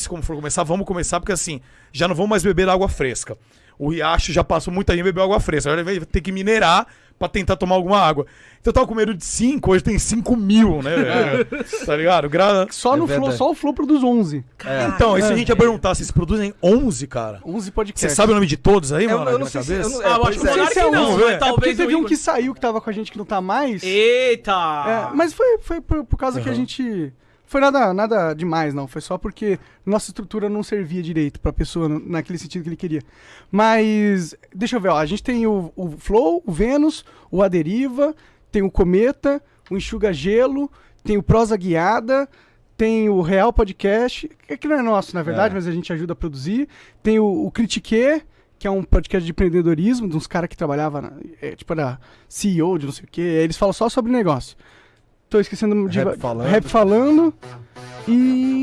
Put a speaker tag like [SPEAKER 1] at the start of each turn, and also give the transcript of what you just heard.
[SPEAKER 1] se como for começar, vamos começar, porque assim, já não vamos mais beber água fresca. O riacho já passou muita gente bebeu água fresca. Agora vai ter que minerar pra tentar tomar alguma água. Então eu tava com medo de 5, hoje tem 5 mil, né? velho? tá ligado? Gra...
[SPEAKER 2] Só
[SPEAKER 3] É
[SPEAKER 2] no Flow, só o Flow produz 11.
[SPEAKER 1] Então, e se a gente ia perguntar, vocês produzem 11, cara?
[SPEAKER 2] 11
[SPEAKER 1] Você
[SPEAKER 2] podcasts.
[SPEAKER 1] sabe o nome de todos aí,
[SPEAKER 3] Eu,
[SPEAKER 1] mano?
[SPEAKER 3] eu não
[SPEAKER 1] na
[SPEAKER 3] sei se. Eu
[SPEAKER 1] cabeça?
[SPEAKER 3] não,
[SPEAKER 4] Ah, eu
[SPEAKER 3] pois
[SPEAKER 4] acho que
[SPEAKER 3] é.
[SPEAKER 4] Monark
[SPEAKER 2] Esse é um,
[SPEAKER 4] não,
[SPEAKER 1] vamos
[SPEAKER 4] mas
[SPEAKER 1] ver.
[SPEAKER 2] É porque
[SPEAKER 4] talvez
[SPEAKER 2] teve um que saiu que tava com a gente que não tá mais.
[SPEAKER 4] Eita!
[SPEAKER 2] É, mas foi, foi por, por causa que a gente. Foi nada, nada demais, não. Foi só porque nossa estrutura não servia direito pra pessoa naquele sentido que ele queria. Mas, deixa eu ver, ó. A gente tem o, o Flow, o Vênus, o Aderiva, tem o Cometa, o Enxuga Gelo, tem o Prosa Guiada, tem o Real Podcast, que não é nosso, na verdade,
[SPEAKER 3] É.
[SPEAKER 2] mas a gente ajuda a produzir. Tem o, o Critique, que é um podcast de empreendedorismo, de uns caras que trabalhavam, é, tipo, era CEO de não sei o quê. Eles falam só sobre negócio. Tô esquecendo de
[SPEAKER 3] Rap falando.
[SPEAKER 2] rap falando. E